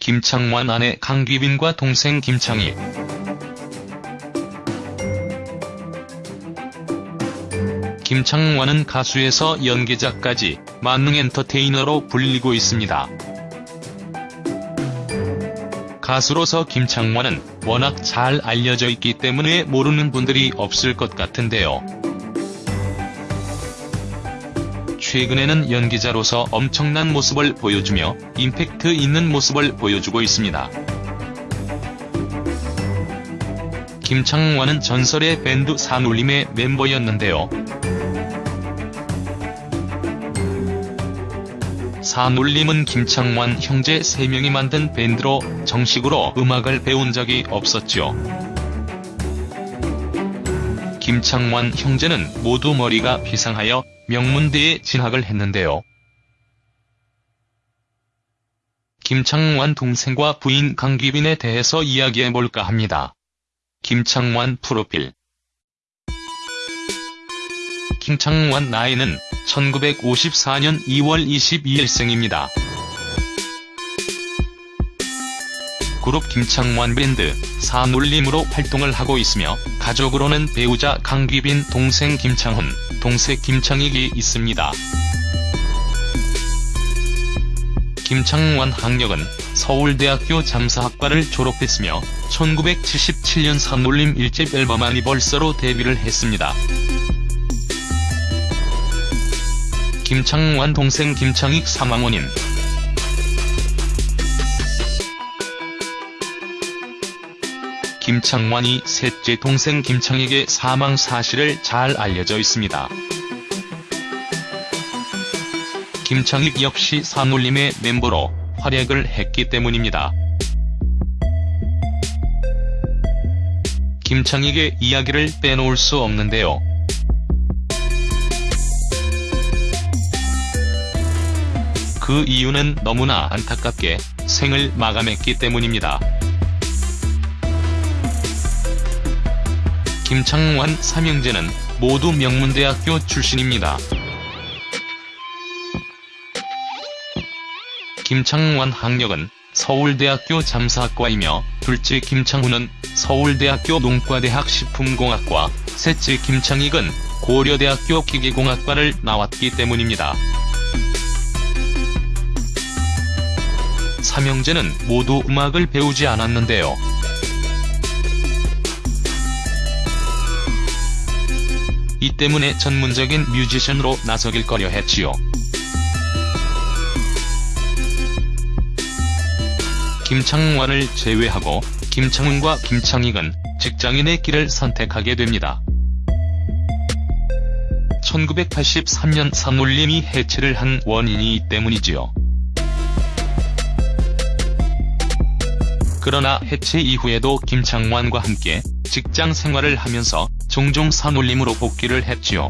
김창완 아내 강귀빈과 동생 김창희 김창완은 가수에서 연기자까지 만능 엔터테이너로 불리고 있습니다. 가수로서 김창완은 워낙 잘 알려져 있기 때문에 모르는 분들이 없을 것 같은데요. 최근에는 연기자로서 엄청난 모습을 보여주며 임팩트 있는 모습을 보여주고 있습니다. 김창완은 전설의 밴드 산울림의 멤버였는데요. 산울림은 김창완 형제 3명이 만든 밴드로 정식으로 음악을 배운 적이 없었죠. 김창완 형제는 모두 머리가 비상하여 명문대에 진학을 했는데요. 김창완 동생과 부인 강귀빈에 대해서 이야기해볼까 합니다. 김창완 프로필 김창완 나이는 1954년 2월 22일 생입니다. 그룹 김창완 밴드 사놀림으로 활동을 하고 있으며 가족으로는 배우자 강귀빈 동생 김창훈, 동생 김창익이 있습니다. 김창완 학력은 서울대학교 잠사학과를 졸업했으며 1977년 사놀림 1집 앨범 아니벌써로 데뷔를 했습니다. 김창완 동생 김창익 사망 원인 김창완이 셋째 동생 김창익의 사망 사실을 잘 알려져 있습니다. 김창익 역시 산울림의 멤버로 활약을 했기 때문입니다. 김창익의 이야기를 빼놓을 수 없는데요. 그 이유는 너무나 안타깝게 생을 마감했기 때문입니다. 김창완 삼형제는 모두 명문대학교 출신입니다. 김창완 학력은 서울대학교 잠사학과이며 둘째 김창훈은 서울대학교 농과대학 식품공학과, 셋째 김창익은 고려대학교 기계공학과를 나왔기 때문입니다. 삼형제는 모두 음악을 배우지 않았는데요. 이 때문에 전문적인 뮤지션으로 나서길 꺼려 했지요. 김창완을 제외하고 김창훈과 김창익은 직장인의 길을 선택하게 됩니다. 1983년 산울림이 해체를 한 원인이 이 때문이지요. 그러나 해체 이후에도 김창완과 함께 직장 생활을 하면서 종종 산울림으로 복귀를 했지요.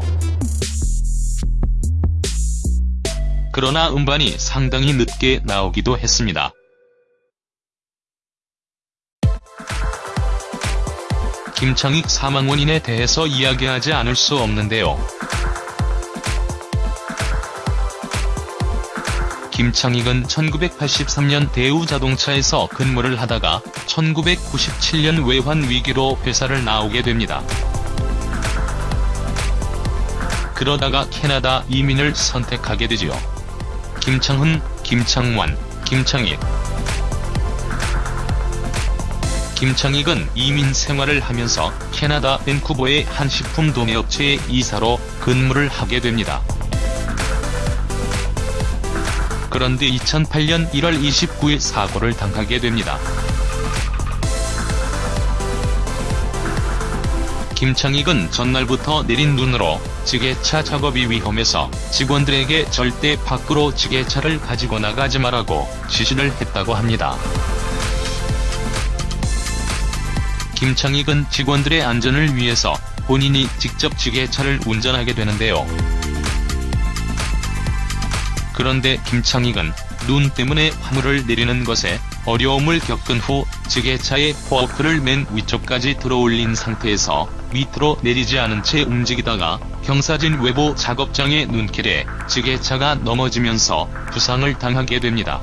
그러나 음반이 상당히 늦게 나오기도 했습니다. 김창익 사망 원인에 대해서 이야기하지 않을 수 없는데요. 김창익은 1983년 대우자동차에서 근무를 하다가 1997년 외환 위기로 회사를 나오게 됩니다. 그러다가 캐나다 이민을 선택하게 되지요. 김창훈, 김창완, 김창익 김창익은 이민 생활을 하면서 캐나다 밴쿠버의 한 식품 도매업체의 이사로 근무를 하게 됩니다. 그런데 2008년 1월 29일 사고를 당하게 됩니다. 김창익은 전날부터 내린 눈으로 지게차 작업이 위험해서 직원들에게 절대 밖으로 지게차를 가지고 나가지 말라고 지시를 했다고 합니다. 김창익은 직원들의 안전을 위해서 본인이 직접 지게차를 운전하게 되는데요. 그런데 김창익은 눈 때문에 화물을 내리는 것에 어려움을 겪은 후 지게차의 포크를 맨 위쪽까지 들어올린 상태에서 밑으로 내리지 않은 채 움직이다가 경사진 외부 작업장의 눈길에 지게차가 넘어지면서 부상을 당하게 됩니다.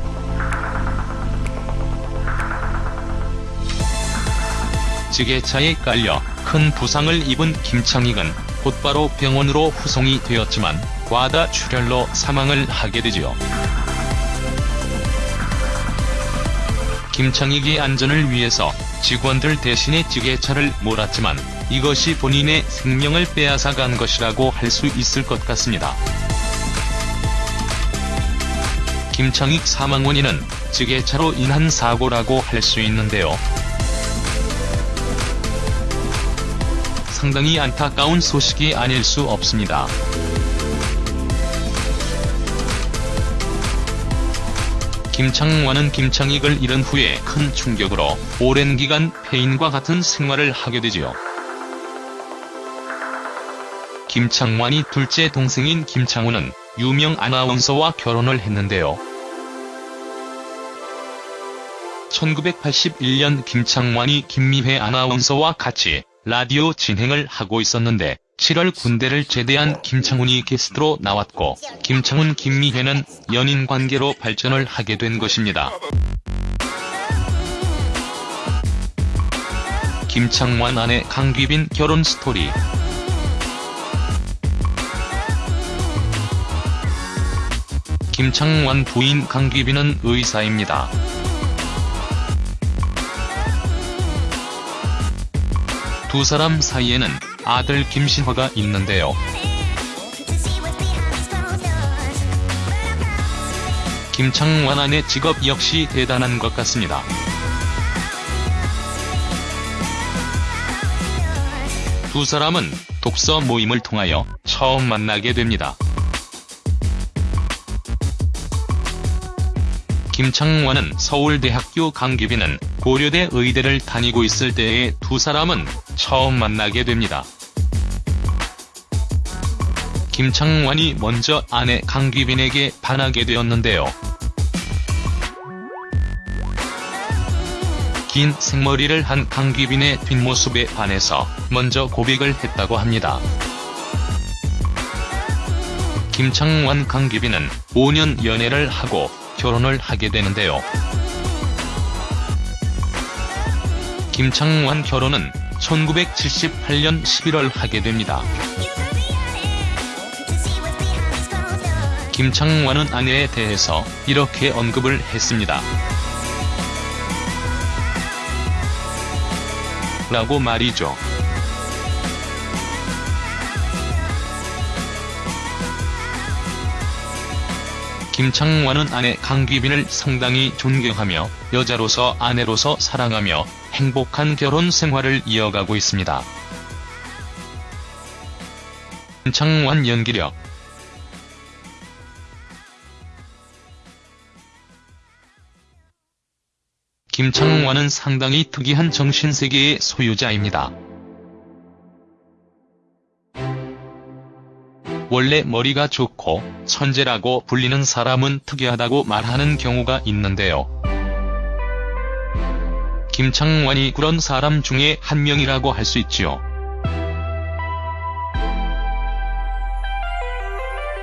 지게차에 깔려 큰 부상을 입은 김창익은 곧바로 병원으로 후송이 되었지만 과다 출혈로 사망을 하게 되지요. 김창익이 안전을 위해서 직원들 대신에 지게차를 몰았지만 이것이 본인의 생명을 빼앗아간 것이라고 할 수 있을 것 같습니다. 김창익 사망 원인은 지게차로 인한 사고라고 할 수 있는데요. 상당히 안타까운 소식이 아닐 수 없습니다. 김창완은 김창익을 잃은 후에 큰 충격으로 오랜 기간 폐인과 같은 생활을 하게 되지요. 김창완이 둘째 동생인 김창우는 유명 아나운서와 결혼을 했는데요. 1981년 김창완이 김미회 아나운서와 같이 라디오 진행을 하고 있었는데 7월 군대를 제대한 김창훈이 게스트로 나왔고 김창훈 김미회는 연인 관계로 발전을 하게 된 것입니다. 김창완 아내 강귀빈 결혼 스토리 김창완 부인 강귀빈은 의사입니다. 두 사람 사이에는 아들 김신화가 있는데요. 김창완 아내 직업 역시 대단한 것 같습니다. 두 사람은 독서 모임을 통하여 처음 만나게 됩니다. 김창완은 서울대학교 강규빈은 고려대 의대를 다니고 있을 때에 두 사람은 처음 만나게 됩니다. 김창완이 먼저 아내 강규빈에게 반하게 되었는데요. 긴 생머리를 한 강규빈의 뒷모습에 반해서 먼저 고백을 했다고 합니다. 김창완 강규빈은 5년 연애를 하고 결혼을 하게 되는데요. 김창완 결혼은 1978년 11월 하게 됩니다. 김창완은 아내에 대해서 이렇게 언급을 했습니다. 라고 말이죠. 김창완은 아내 강귀빈을 상당히 존경하며 여자로서 아내로서 사랑하며 행복한 결혼 생활을 이어가고 있습니다. 김창완 연기력 김창완은 상당히 특이한 정신세계의 소유자입니다. 원래 머리가 좋고 천재라고 불리는 사람은 특이하다고 말하는 경우가 있는데요. 김창완이 그런 사람 중에 한 명이라고 할 수 있지요.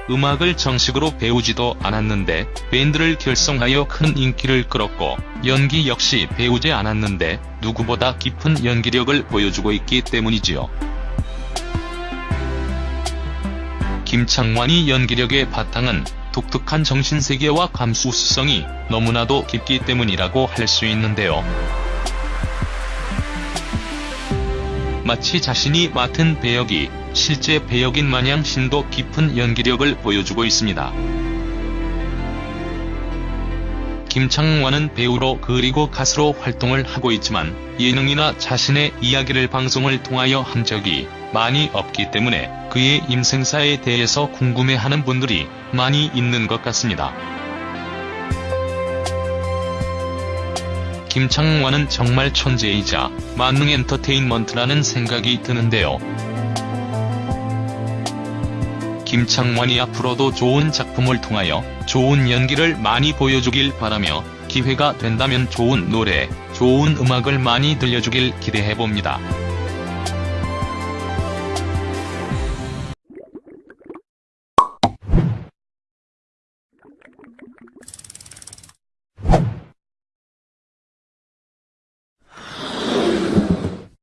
음악을 정식으로 배우지도 않았는데 밴드를 결성하여 큰 인기를 끌었고 연기 역시 배우지 않았는데 누구보다 깊은 연기력을 보여주고 있기 때문이지요. 김창완이 연기력의 바탕은 독특한 정신세계와 감수성이 너무나도 깊기 때문이라고 할 수 있는데요. 마치 자신이 맡은 배역이 실제 배역인 마냥 심도 깊은 연기력을 보여주고 있습니다. 김창완은 배우로 그리고 가수로 활동을 하고 있지만 예능이나 자신의 이야기를 방송을 통하여 한 적이 많이 없기 때문에 그의 임생사에 대해서 궁금해하는 분들이 많이 있는 것 같습니다. 김창완은 정말 천재이자 만능 엔터테인먼트라는 생각이 드는데요. 김창완이 앞으로도 좋은 작품을 통하여 좋은 연기를 많이 보여주길 바라며 기회가 된다면 좋은 노래, 좋은 음악을 많이 들려주길 기대해봅니다.